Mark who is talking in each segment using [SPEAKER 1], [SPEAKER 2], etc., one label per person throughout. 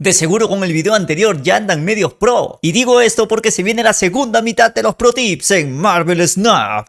[SPEAKER 1] De seguro con el video anterior ya andan medios pro. Y digo esto porque se viene la segunda mitad de los pro tips en Marvel Snap.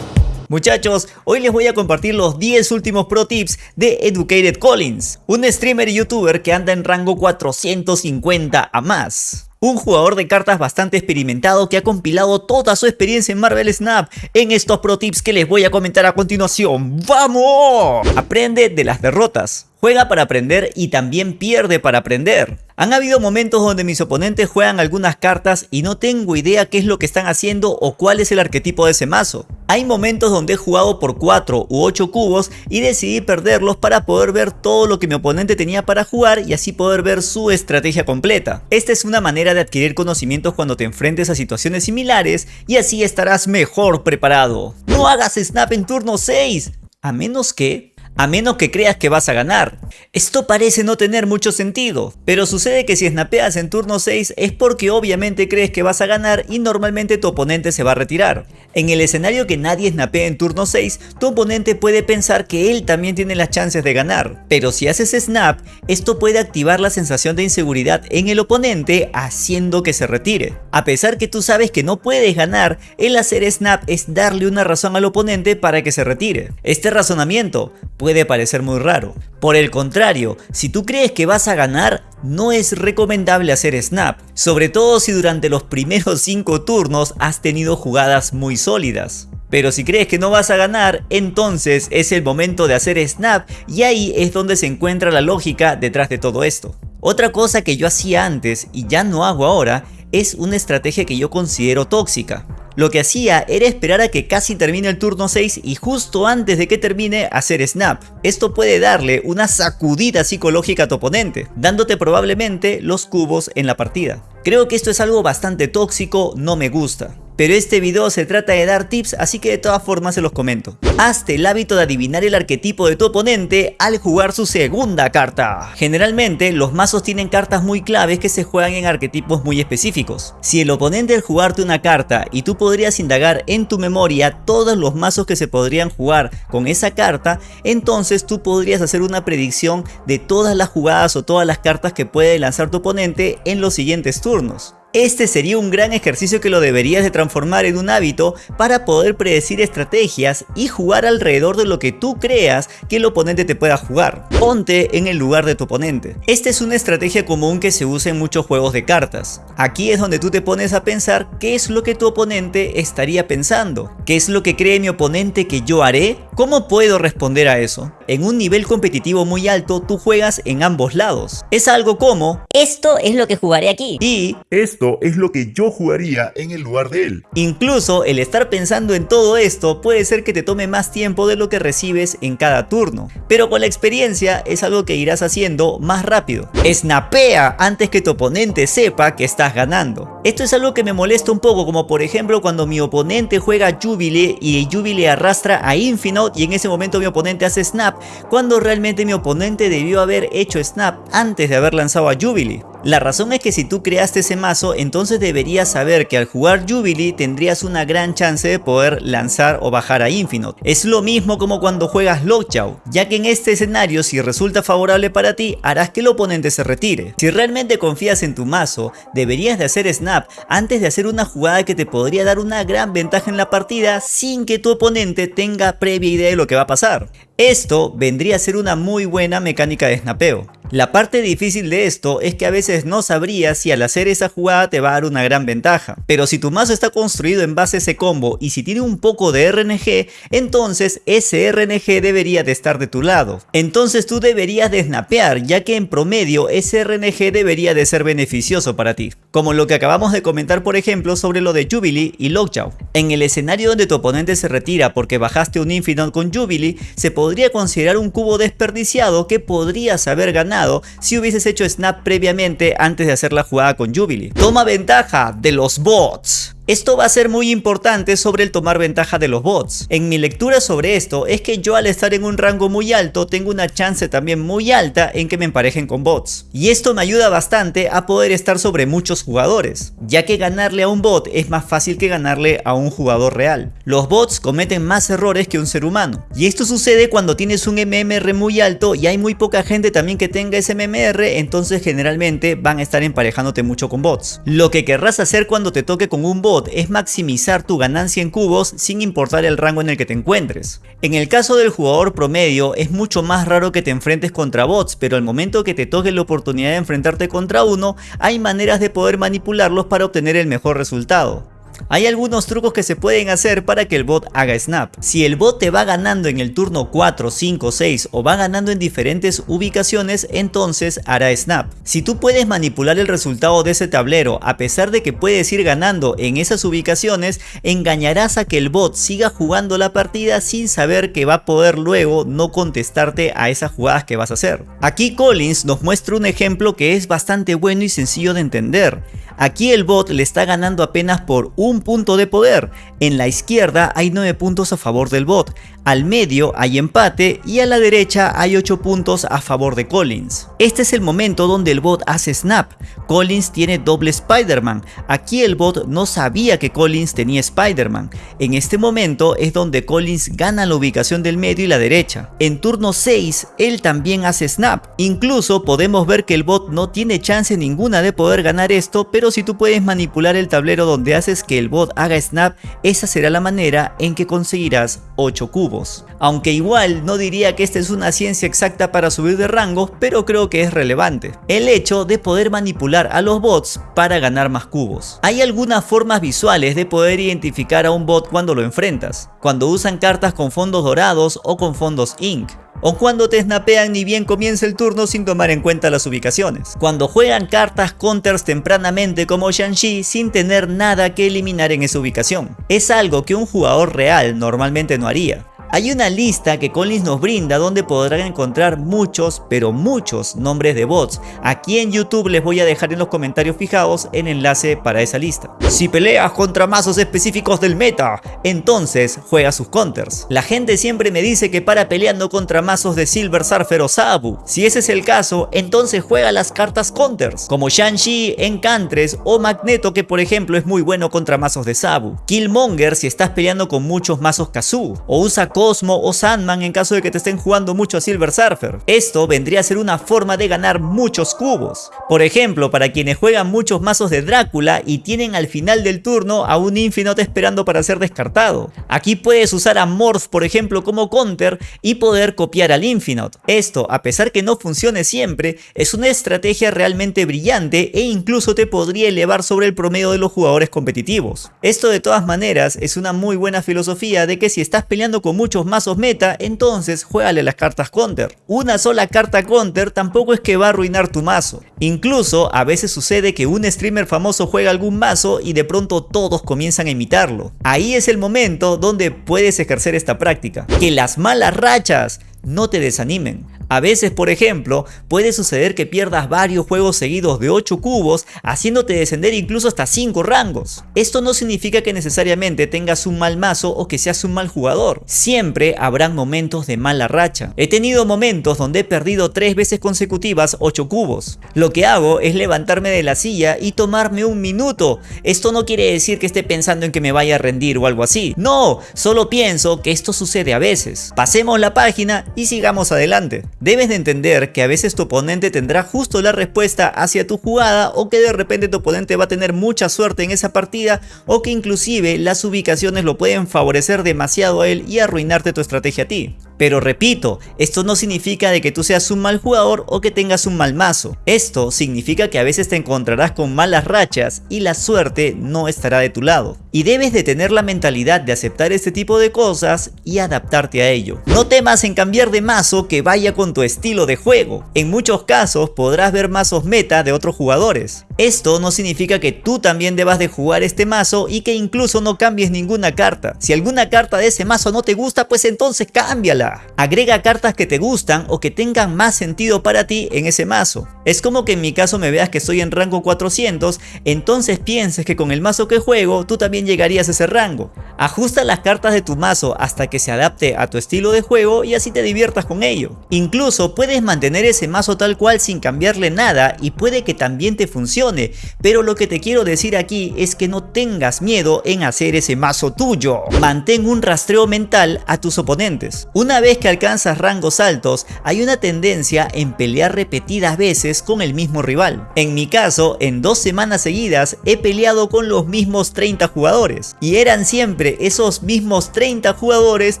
[SPEAKER 1] Muchachos, hoy les voy a compartir los 10 últimos pro tips de Educated Collins, un streamer y youtuber que anda en rango 450 a más. Un jugador de cartas bastante experimentado que ha compilado toda su experiencia en Marvel Snap en estos pro tips que les voy a comentar a continuación. ¡Vamos! Aprende de las derrotas. Juega para aprender y también pierde para aprender. Han habido momentos donde mis oponentes juegan algunas cartas y no tengo idea qué es lo que están haciendo o cuál es el arquetipo de ese mazo. Hay momentos donde he jugado por 4 u 8 cubos y decidí perderlos para poder ver todo lo que mi oponente tenía para jugar y así poder ver su estrategia completa. Esta es una manera de adquirir conocimientos cuando te enfrentes a situaciones similares y así estarás mejor preparado. No hagas snap en turno 6, a menos que a menos que creas que vas a ganar. Esto parece no tener mucho sentido, pero sucede que si snapeas en turno 6 es porque obviamente crees que vas a ganar y normalmente tu oponente se va a retirar. En el escenario que nadie snapea en turno 6, tu oponente puede pensar que él también tiene las chances de ganar, pero si haces snap, esto puede activar la sensación de inseguridad en el oponente haciendo que se retire. A pesar que tú sabes que no puedes ganar, el hacer snap es darle una razón al oponente para que se retire. Este razonamiento puede parecer muy raro. Por el contrario, si tú crees que vas a ganar, no es recomendable hacer snap, sobre todo si durante los primeros 5 turnos has tenido jugadas muy sólidas. Pero si crees que no vas a ganar, entonces es el momento de hacer snap y ahí es donde se encuentra la lógica detrás de todo esto. Otra cosa que yo hacía antes y ya no hago ahora es una estrategia que yo considero tóxica. Lo que hacía era esperar a que casi termine el turno 6 y justo antes de que termine hacer snap. Esto puede darle una sacudida psicológica a tu oponente, dándote probablemente los cubos en la partida. Creo que esto es algo bastante tóxico, no me gusta pero este video se trata de dar tips así que de todas formas se los comento. Hazte el hábito de adivinar el arquetipo de tu oponente al jugar su segunda carta. Generalmente los mazos tienen cartas muy claves que se juegan en arquetipos muy específicos. Si el oponente al jugarte una carta y tú podrías indagar en tu memoria todos los mazos que se podrían jugar con esa carta, entonces tú podrías hacer una predicción de todas las jugadas o todas las cartas que puede lanzar tu oponente en los siguientes turnos. Este sería un gran ejercicio que lo deberías de transformar en un hábito para poder predecir estrategias y jugar alrededor de lo que tú creas que el oponente te pueda jugar. Ponte en el lugar de tu oponente. Esta es una estrategia común que se usa en muchos juegos de cartas. Aquí es donde tú te pones a pensar qué es lo que tu oponente estaría pensando. ¿Qué es lo que cree mi oponente que yo haré? ¿Cómo puedo responder a eso? En un nivel competitivo muy alto tú juegas en ambos lados. Es algo como
[SPEAKER 2] Esto es lo que jugaré aquí.
[SPEAKER 1] Y
[SPEAKER 3] esto es lo que yo jugaría en el lugar de él.
[SPEAKER 1] Incluso el estar pensando en todo esto puede ser que te tome más tiempo de lo que recibes en cada turno, pero con la experiencia es algo que irás haciendo más rápido. Snapea antes que tu oponente sepa que estás ganando. Esto es algo que me molesta un poco como por ejemplo cuando mi oponente juega Jubilee y Jubilee arrastra a Infinite y en ese momento mi oponente hace snap cuando realmente mi oponente debió haber hecho snap antes de haber lanzado a Jubilee. La razón es que si tú creaste ese mazo, entonces deberías saber que al jugar Jubilee tendrías una gran chance de poder lanzar o bajar a Infinite. Es lo mismo como cuando juegas Lockjaw, ya que en este escenario si resulta favorable para ti, harás que el oponente se retire. Si realmente confías en tu mazo, deberías de hacer snap antes de hacer una jugada que te podría dar una gran ventaja en la partida sin que tu oponente tenga previa idea de lo que va a pasar. Esto vendría a ser una muy buena mecánica de snapeo. La parte difícil de esto es que a veces no sabrías si al hacer esa jugada te va a dar una gran ventaja. Pero si tu mazo está construido en base a ese combo y si tiene un poco de RNG, entonces ese RNG debería de estar de tu lado. Entonces tú deberías de snapear, ya que en promedio ese RNG debería de ser beneficioso para ti. Como lo que acabamos de comentar por ejemplo sobre lo de Jubilee y Lockjaw. En el escenario donde tu oponente se retira porque bajaste un Infinite con Jubilee, se podría considerar un cubo desperdiciado que podrías haber ganado si hubieses hecho snap previamente antes de hacer la jugada con Jubilee. Toma ventaja de los bots. Esto va a ser muy importante sobre el tomar ventaja de los bots. En mi lectura sobre esto es que yo al estar en un rango muy alto tengo una chance también muy alta en que me emparejen con bots. Y esto me ayuda bastante a poder estar sobre muchos jugadores, ya que ganarle a un bot es más fácil que ganarle a un jugador real. Los bots cometen más errores que un ser humano. Y esto sucede cuando tienes un MMR muy alto y hay muy poca gente también que tenga ese MMR, entonces generalmente van a estar emparejándote mucho con bots. Lo que querrás hacer cuando te toque con un es maximizar tu ganancia en cubos sin importar el rango en el que te encuentres. En el caso del jugador promedio es mucho más raro que te enfrentes contra bots, pero al momento que te toque la oportunidad de enfrentarte contra uno, hay maneras de poder manipularlos para obtener el mejor resultado. Hay algunos trucos que se pueden hacer para que el bot haga snap. Si el bot te va ganando en el turno 4, 5, 6 o va ganando en diferentes ubicaciones, entonces hará snap. Si tú puedes manipular el resultado de ese tablero a pesar de que puedes ir ganando en esas ubicaciones, engañarás a que el bot siga jugando la partida sin saber que va a poder luego no contestarte a esas jugadas que vas a hacer. Aquí Collins nos muestra un ejemplo que es bastante bueno y sencillo de entender. Aquí el bot le está ganando apenas por un punto de poder. En la izquierda hay 9 puntos a favor del bot, al medio hay empate y a la derecha hay 8 puntos a favor de Collins. Este es el momento donde el bot hace snap. Collins tiene doble Spider-Man. Aquí el bot no sabía que Collins tenía Spider-Man. En este momento es donde Collins gana la ubicación del medio y la derecha. En turno 6 él también hace snap. Incluso podemos ver que el bot no tiene chance ninguna de poder ganar esto, pero si tú puedes manipular el tablero donde haces que el bot haga snap, esa será la manera en que conseguirás 8 cubos. Aunque igual no diría que esta es una ciencia exacta para subir de rango, pero creo que es relevante. El hecho de poder manipular a los bots para ganar más cubos. Hay algunas formas visuales de poder identificar a un bot cuando lo enfrentas. Cuando usan cartas con fondos dorados o con fondos ink o cuando te snapean ni bien comienza el turno sin tomar en cuenta las ubicaciones. Cuando juegan cartas counters tempranamente como Shang-Chi sin tener nada que eliminar en esa ubicación. Es algo que un jugador real normalmente no haría. Hay una lista que Collins nos brinda donde podrán encontrar muchos, pero muchos nombres de bots. Aquí en YouTube les voy a dejar en los comentarios fijados el enlace para esa lista. Si peleas contra mazos específicos del meta, entonces juega sus counters. La gente siempre me dice que para peleando contra mazos de Silver Surfer o Sabu. Si ese es el caso, entonces juega las cartas counters, como Shang-Chi, Encantres o Magneto que por ejemplo es muy bueno contra mazos de Sabu. Killmonger si estás peleando con muchos mazos Kazoo, o usa Cosmo o Sandman en caso de que te estén jugando mucho a Silver Surfer. Esto vendría a ser una forma de ganar muchos cubos. Por ejemplo, para quienes juegan muchos mazos de Drácula y tienen al final del turno a un Infinite esperando para ser descartado. Aquí puedes usar a Morph por ejemplo como counter y poder copiar al Infinite. Esto, a pesar que no funcione siempre, es una estrategia realmente brillante e incluso te podría elevar sobre el promedio de los jugadores competitivos. Esto de todas maneras es una muy buena filosofía de que si estás peleando con muchos mazos meta, entonces juégale las cartas counter. Una sola carta counter tampoco es que va a arruinar tu mazo. Incluso a veces sucede que un streamer famoso juega algún mazo y de pronto todos comienzan a imitarlo. Ahí es el momento donde puedes ejercer esta práctica. Que las malas rachas no te desanimen. A veces, por ejemplo, puede suceder que pierdas varios juegos seguidos de 8 cubos, haciéndote descender incluso hasta 5 rangos. Esto no significa que necesariamente tengas un mal mazo o que seas un mal jugador. Siempre habrán momentos de mala racha. He tenido momentos donde he perdido 3 veces consecutivas 8 cubos. Lo que hago es levantarme de la silla y tomarme un minuto. Esto no quiere decir que esté pensando en que me vaya a rendir o algo así. No, solo pienso que esto sucede a veces. Pasemos la página y sigamos adelante. Debes de entender que a veces tu oponente tendrá justo la respuesta hacia tu jugada o que de repente tu oponente va a tener mucha suerte en esa partida o que inclusive las ubicaciones lo pueden favorecer demasiado a él y arruinarte tu estrategia a ti. Pero repito, esto no significa de que tú seas un mal jugador o que tengas un mal mazo. Esto significa que a veces te encontrarás con malas rachas y la suerte no estará de tu lado. Y debes de tener la mentalidad de aceptar este tipo de cosas y adaptarte a ello. No temas en cambiar de mazo que vaya con tu estilo de juego. En muchos casos podrás ver mazos meta de otros jugadores. Esto no significa que tú también debas de jugar este mazo y que incluso no cambies ninguna carta. Si alguna carta de ese mazo no te gusta, pues entonces cámbiala. Agrega cartas que te gustan o que tengan más sentido para ti en ese mazo. Es como que en mi caso me veas que estoy en rango 400, entonces pienses que con el mazo que juego tú también llegarías a ese rango. Ajusta las cartas de tu mazo hasta que se adapte a tu estilo de juego y así te diviertas con ello. Incluso puedes mantener ese mazo tal cual sin cambiarle nada y puede que también te funcione, pero lo que te quiero decir aquí es que no tengas miedo en hacer ese mazo tuyo. Mantén un rastreo mental a tus oponentes. Una vez que alcanzas rangos altos, hay una tendencia en pelear repetidas veces con el mismo rival. En mi caso, en dos semanas seguidas he peleado con los mismos 30 jugadores y eran siempre esos mismos 30 jugadores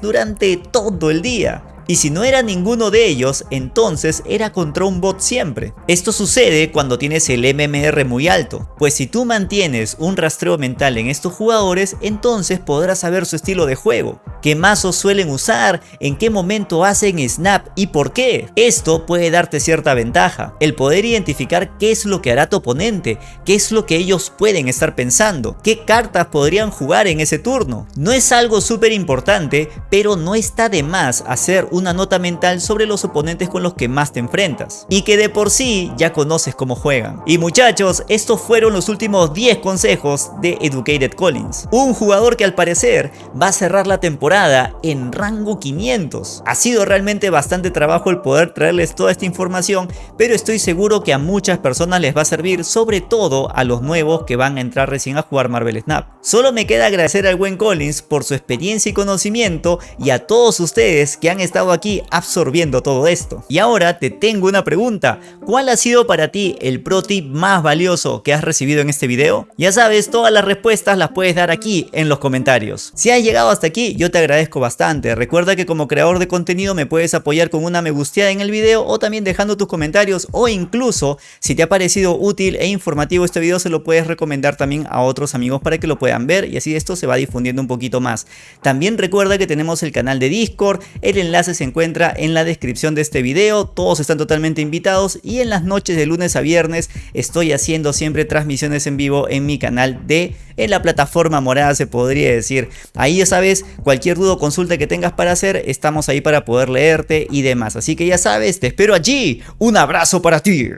[SPEAKER 1] durante todo el día. Y si no era ninguno de ellos, entonces era contra un bot siempre. Esto sucede cuando tienes el MMR muy alto, pues si tú mantienes un rastreo mental en estos jugadores, entonces podrás saber su estilo de juego, qué mazos suelen usar, en qué momento hacen snap y por qué. Esto puede darte cierta ventaja, el poder identificar qué es lo que hará tu oponente, qué es lo que ellos pueden estar pensando, qué cartas podrían jugar en ese turno. No es algo súper importante, pero no está de más hacer un una nota mental sobre los oponentes con los que más te enfrentas y que de por sí ya conoces cómo juegan. Y muchachos, estos fueron los últimos 10 consejos de Educated Collins, un jugador que al parecer va a cerrar la temporada en rango 500. Ha sido realmente bastante trabajo el poder traerles toda esta información, pero estoy seguro que a muchas personas les va a servir, sobre todo a los nuevos que van a entrar recién a jugar Marvel Snap. Solo me queda agradecer al buen Collins por su experiencia y conocimiento y a todos ustedes que han aquí absorbiendo todo esto. Y ahora te tengo una pregunta, ¿cuál ha sido para ti el pro tip más valioso que has recibido en este video? Ya sabes, todas las respuestas las puedes dar aquí en los comentarios. Si has llegado hasta aquí, yo te agradezco bastante. Recuerda que como creador de contenido me puedes apoyar con una me gusteada en el video o también dejando tus comentarios o incluso si te ha parecido útil e informativo este video se lo puedes recomendar también a otros amigos para que lo puedan ver y así esto se va difundiendo un poquito más. También recuerda que tenemos el canal de Discord, el enlace se encuentra en la descripción de este video, todos están totalmente invitados y en las noches de lunes a viernes estoy haciendo siempre transmisiones en vivo en mi canal de en la plataforma morada se podría decir. Ahí ya sabes, cualquier duda o consulta que tengas para hacer, estamos ahí para poder leerte y demás. Así que ya sabes, te espero allí. Un abrazo para ti.